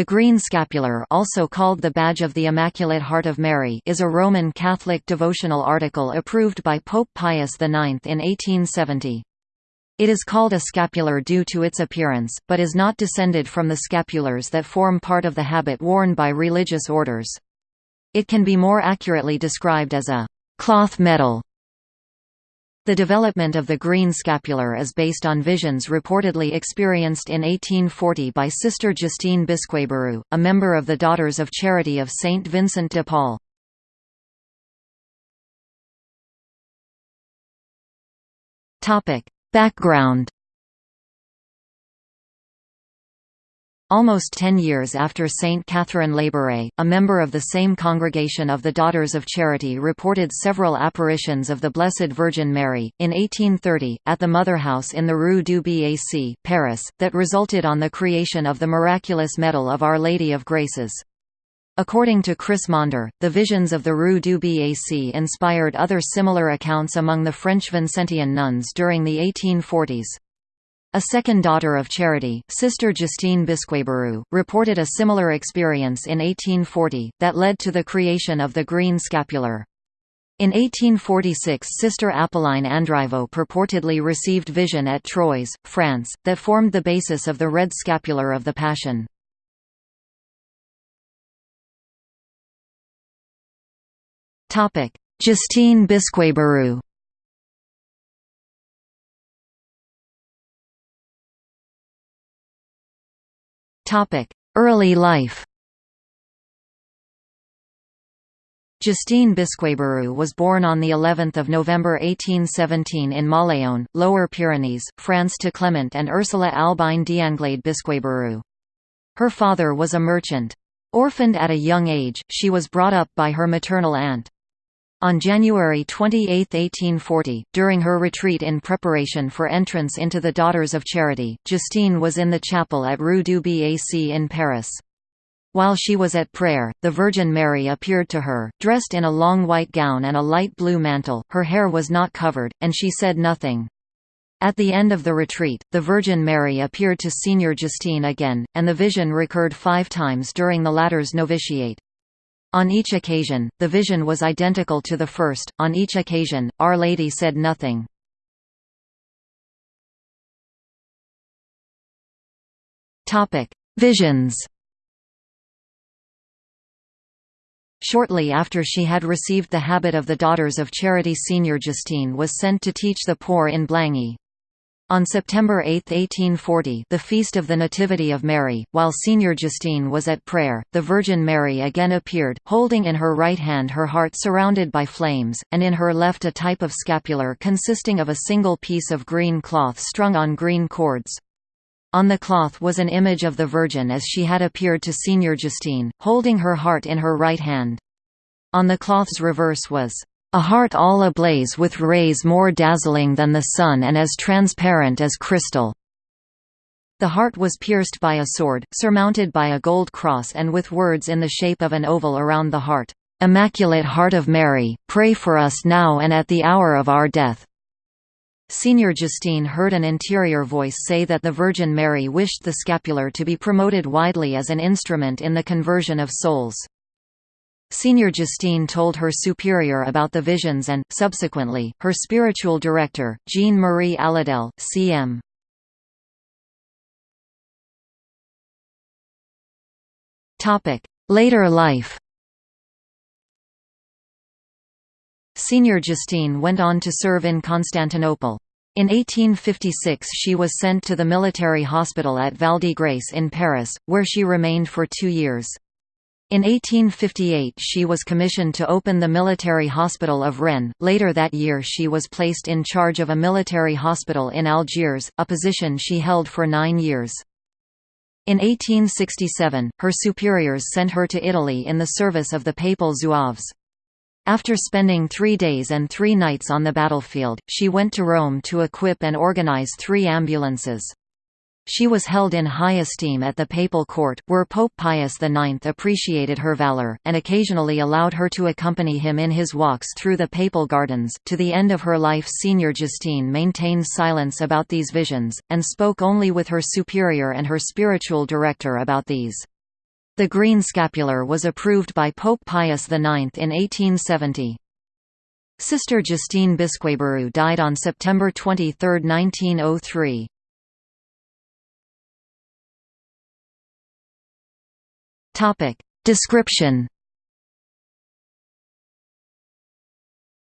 The green scapular also called the Badge of the Immaculate Heart of Mary is a Roman Catholic devotional article approved by Pope Pius IX in 1870. It is called a scapular due to its appearance, but is not descended from the scapulars that form part of the habit worn by religious orders. It can be more accurately described as a cloth medal the development of the green scapular is based on visions reportedly experienced in 1840 by Sister Justine Bisqueyburu, a member of the Daughters of Charity of Saint Vincent de Paul. Background Almost ten years after Saint Catherine Labouré, a member of the same congregation of the Daughters of Charity reported several apparitions of the Blessed Virgin Mary, in 1830, at the Mother House in the Rue du Bac, Paris, that resulted on the creation of the miraculous Medal of Our Lady of Graces. According to Chris Maunder, the visions of the Rue du Bac inspired other similar accounts among the French Vincentian nuns during the 1840s. A second daughter of Charity, Sister Justine Bisqueyburu, reported a similar experience in 1840, that led to the creation of the green scapular. In 1846 Sister Apolline Andriveau purportedly received vision at Troyes, France, that formed the basis of the red scapular of the Passion. Justine Bisqueyburu Early life Justine Bisqueyburu was born on the 11th of November 1817 in Mauléon, Lower Pyrenees, France to Clement and Ursula Albine d'Anglade Bisqueyburu. Her father was a merchant. Orphaned at a young age, she was brought up by her maternal aunt. On January 28, 1840, during her retreat in preparation for entrance into the Daughters of Charity, Justine was in the chapel at Rue du Bac in Paris. While she was at prayer, the Virgin Mary appeared to her, dressed in a long white gown and a light blue mantle, her hair was not covered, and she said nothing. At the end of the retreat, the Virgin Mary appeared to Senior Justine again, and the vision recurred five times during the latter's novitiate. On each occasion, the vision was identical to the first, on each occasion, Our Lady said nothing. Visions Shortly after she had received the habit of the Daughters of Charity Senior Justine was sent to teach the poor in Blangy. On September 8, 1840 the feast of the Nativity of Mary, while Senior Justine was at prayer, the Virgin Mary again appeared, holding in her right hand her heart surrounded by flames, and in her left a type of scapular consisting of a single piece of green cloth strung on green cords. On the cloth was an image of the Virgin as she had appeared to Senior Justine, holding her heart in her right hand. On the cloth's reverse was a heart all ablaze with rays more dazzling than the sun and as transparent as crystal. The heart was pierced by a sword, surmounted by a gold cross and with words in the shape of an oval around the heart, "'Immaculate Heart of Mary, pray for us now and at the hour of our death." Senior Justine heard an interior voice say that the Virgin Mary wished the scapular to be promoted widely as an instrument in the conversion of souls. Senior Justine told her superior about the visions and, subsequently, her spiritual director, Jean-Marie Aladel, C.M. Later life Senior Justine went on to serve in Constantinople. In 1856 she was sent to the military hospital at Val de Grace in Paris, where she remained for two years. In 1858 she was commissioned to open the military hospital of Rennes. Later that year she was placed in charge of a military hospital in Algiers, a position she held for nine years. In 1867, her superiors sent her to Italy in the service of the Papal Zouaves. After spending three days and three nights on the battlefield, she went to Rome to equip and organize three ambulances. She was held in high esteem at the papal court, where Pope Pius IX appreciated her valor, and occasionally allowed her to accompany him in his walks through the papal gardens. To the end of her life Senior Justine maintained silence about these visions, and spoke only with her superior and her spiritual director about these. The green scapular was approved by Pope Pius IX in 1870. Sister Justine Bisqueyburu died on September 23, 1903. Topic. Description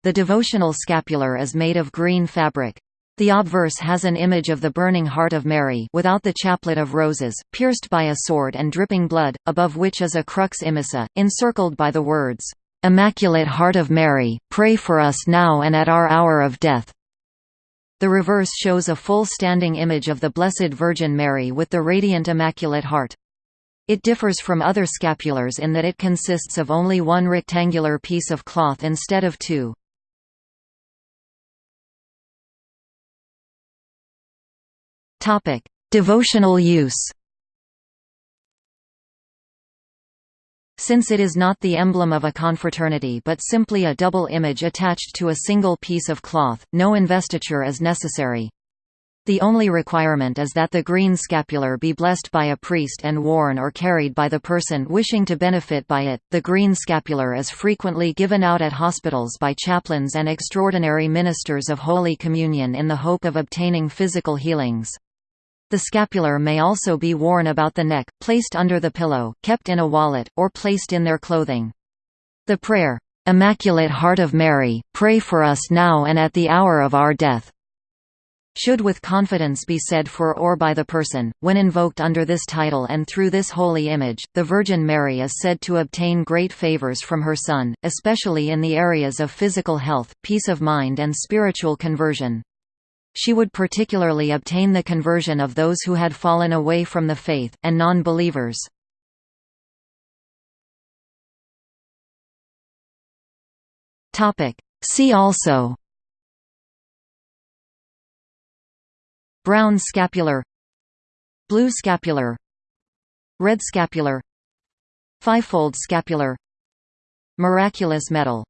The devotional scapular is made of green fabric. The obverse has an image of the burning heart of Mary without the chaplet of roses, pierced by a sword and dripping blood, above which is a crux immissa, encircled by the words, "'Immaculate Heart of Mary, pray for us now and at our hour of death'". The reverse shows a full standing image of the Blessed Virgin Mary with the radiant Immaculate Heart. It differs from other scapulars in that it consists of only one rectangular piece of cloth instead of two. Devotional use Since it is not the emblem of a confraternity but simply a double image attached to a single piece of cloth, no investiture is necessary. The only requirement is that the green scapular be blessed by a priest and worn or carried by the person wishing to benefit by it. The green scapular is frequently given out at hospitals by chaplains and extraordinary ministers of Holy Communion in the hope of obtaining physical healings. The scapular may also be worn about the neck, placed under the pillow, kept in a wallet, or placed in their clothing. The prayer, "'Immaculate Heart of Mary, pray for us now and at the hour of our death' should with confidence be said for or by the person. When invoked under this title and through this holy image, the Virgin Mary is said to obtain great favors from her Son, especially in the areas of physical health, peace of mind and spiritual conversion. She would particularly obtain the conversion of those who had fallen away from the faith, and non-believers. See also Brown scapular Blue scapular Red scapular Fivefold scapular Miraculous medal